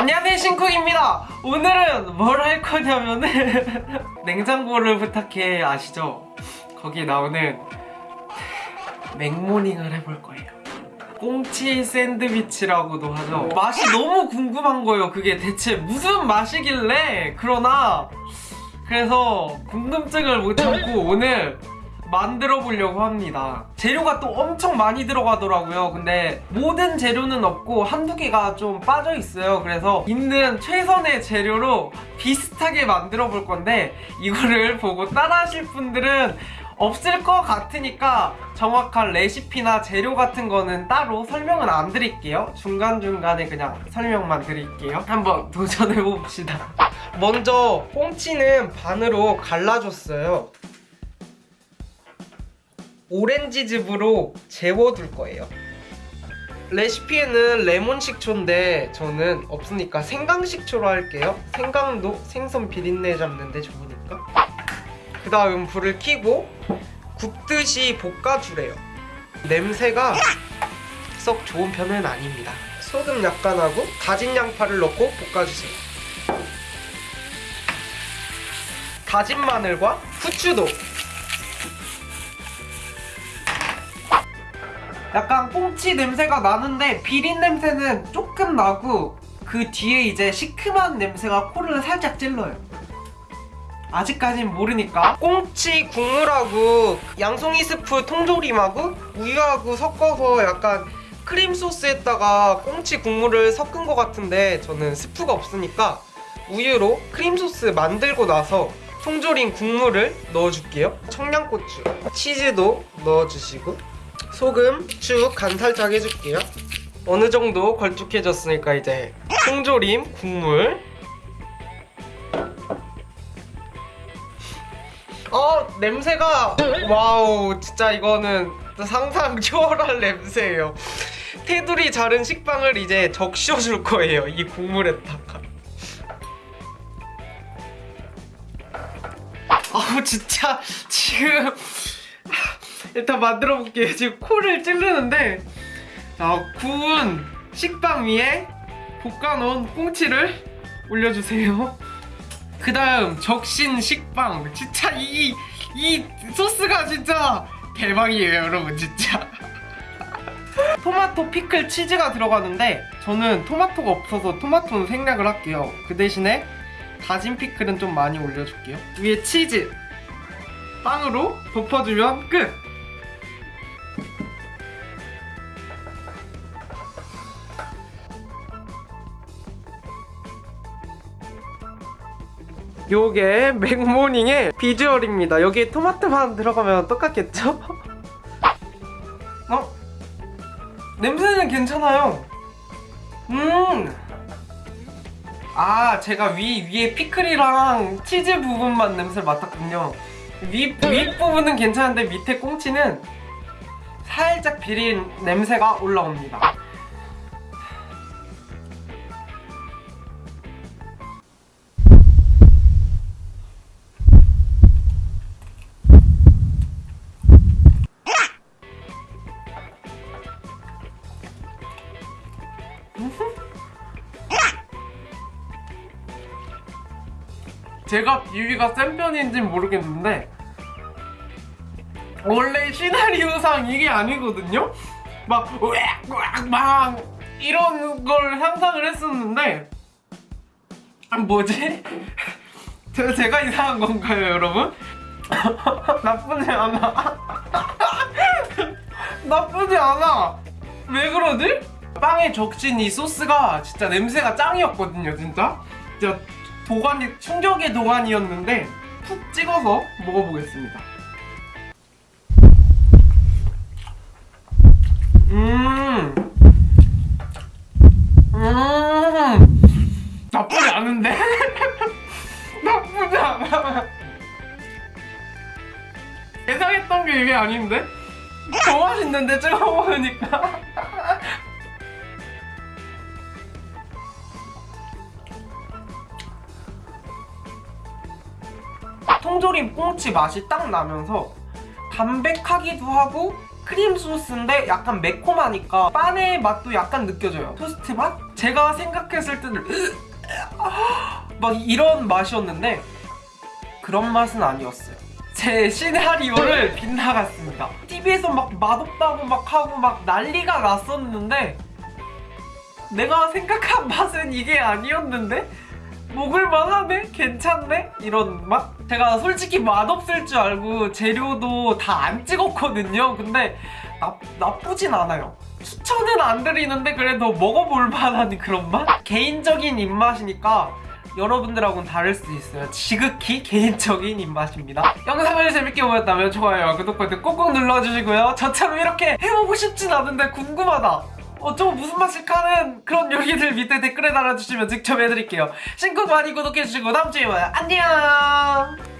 안녕하세요 신쿡입니다. 오늘은 뭘 할 거냐면은 냉장고를 부탁해 아시죠? 거기 나오는 맥모닝을 해볼 거예요. 꽁치 샌드위치라고도 하죠. 맛이 너무 궁금한 거예요. 그게 대체 무슨 맛이길래? 그러나 그래서 궁금증을 못 참고 오늘 만들어 보려고 합니다. 재료가 또 엄청 많이 들어가더라고요. 근데 모든 재료는 없고 한두 개가 좀 빠져 있어요. 그래서 있는 최선의 재료로 비슷하게 만들어 볼 건데 이거를 보고 따라 하실 분들은 없을 것 같으니까 정확한 레시피나 재료 같은 거는 따로 설명은 안 드릴게요. 중간중간에 그냥 설명만 드릴게요. 한번 도전해 봅시다. 먼저 꽁치는 반으로 갈라줬어요 오렌지즙으로 재워둘 거예요. 레시피에는 레몬 식초인데 저는 없으니까 생강 식초로 할게요. 생강도 생선 비린내 잡는데 좋으니까. 그 다음 불을 켜고 굽듯이 볶아주래요. 냄새가 썩 좋은 편은 아닙니다. 소금 약간 하고 다진 양파를 넣고 볶아주세요. 다진 마늘과 후추도 약간 꽁치 냄새가 나는데 비린 냄새는 조금 나고 그 뒤에 이제 시큼한 냄새가 코를 살짝 찔러요. 아직까진 모르니까. 꽁치 국물하고 양송이 스프 통조림하고 우유하고 섞어서 약간 크림 소스에다가 꽁치 국물을 섞은 것 같은데 저는 스프가 없으니까 우유로 크림 소스 만들고 나서 통조림 국물을 넣어줄게요. 청양고추, 치즈도 넣어주시고 소금, 후추 간 살짝 해줄게요. 어느 정도 걸쭉해졌으니까 이제 통조림 국물. 어 냄새가 wow 진짜 이거는 상상 초월할 냄새예요. 테두리 자른 식빵을 이제 적셔줄 거예요 이 국물에다가. 아우 진짜 지금 일단 만들어 볼게요. 지금 코를 찌르는데. 자 구운 식빵 위에 볶아놓은 꽁치를 올려주세요. 그 다음 적신 식빵. 진짜 이, 이 소스가 진짜 대박이에요 여러분 진짜. 토마토 피클 치즈가 들어가는데 저는 토마토가 없어서 토마토는 생략을 할게요. 그 대신에 다진 피클은 좀 많이 올려줄게요. 위에 치즈. 빵으로 덮어주면 끝! 요게 맥모닝의 비주얼입니다. 여기에 토마토만 들어가면 똑같겠죠? 어? 냄새는 괜찮아요. 음. 아, 제가 위, 위에 피클이랑 치즈 부분만 냄새를 맡았군요. 위, 위 부분은 괜찮은데 밑에 꽁치는 살짝 비린 냄새가 올라옵니다. 제가 비위가 센 편인지는 모르겠는데 원래 시나리오상 이게 아니거든요? 막 으악 막 이런 걸 상상을 했었는데 아, 뭐지? 제, 제가 이상한 건가요 여러분? 나쁘지 않아 나쁘지 않아 왜 그러지? 빵에 적신 이 소스가 진짜 냄새가 짱이었거든요 진짜 진짜 도가니 충격의 도가니였는데 푹 찍어서 먹어보겠습니다. 음, 음, 나쁘지 않은데? 나쁘지 않아. 예상했던 게 이게 아닌데? 더 맛있는데 찍어 먹으니까. 통조림 꽁치 맛이 딱 나면서 담백하기도 하고 크림 소스인데 약간 매콤하니까 빵의 맛도 약간 느껴져요 토스트 맛? 제가 생각했을 때는 막 이런 맛이었는데 그런 맛은 아니었어요. 제 시나리오를 빗나갔습니다. TV에서 막 맛없다고 막 하고 막 난리가 났었는데 내가 생각한 맛은 이게 아니었는데 먹을만 하네? 괜찮네? 이런 맛? 제가 솔직히 맛없을 줄 알고 재료도 다 안 찍었거든요. 근데 나, 나쁘진 않아요. 추천은 안 드리는데 그래도 먹어볼 만한 그런 맛? 개인적인 입맛이니까 여러분들하고는 다를 수 있어요. 지극히 개인적인 입맛입니다. 영상을 재밌게 보셨다면 좋아요와 구독 버튼 꼭꼭 눌러주시고요. 저처럼 이렇게 해보고 싶진 않은데 궁금하다. 어, 좀 무슨 맛일까는 그런 요리들 밑에 댓글에 달아주시면 직접 해드릴게요. 신곡 많이 구독해주시고 다음주에 봐요. 안녕!